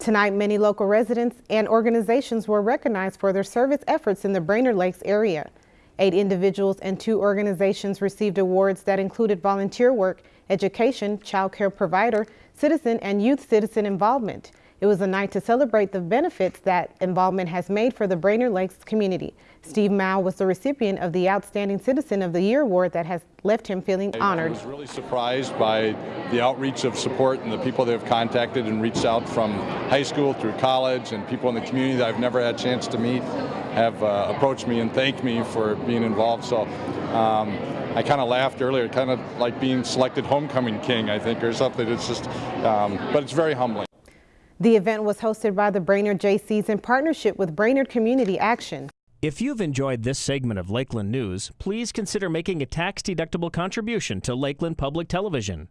Tonight, many local residents and organizations were recognized for their service efforts in the Brainerd Lakes area. Eight individuals and two organizations received awards that included volunteer work, education, child care provider, citizen, and youth citizen involvement. It was a night to celebrate the benefits that involvement has made for the Brainerd Lakes community. Steve Mao was the recipient of the Outstanding Citizen of the Year award that has left him feeling honored. I was really surprised by the outreach of support and the people that have contacted and reached out from high school through college and people in the community that I've never had a chance to meet have uh, approached me and thanked me for being involved. So um, I kind of laughed earlier, kind of like being selected homecoming king, I think, or something. It's just, um, but it's very humbling. The event was hosted by the Brainerd Jaycees in partnership with Brainerd Community Action. If you've enjoyed this segment of Lakeland News, please consider making a tax-deductible contribution to Lakeland Public Television.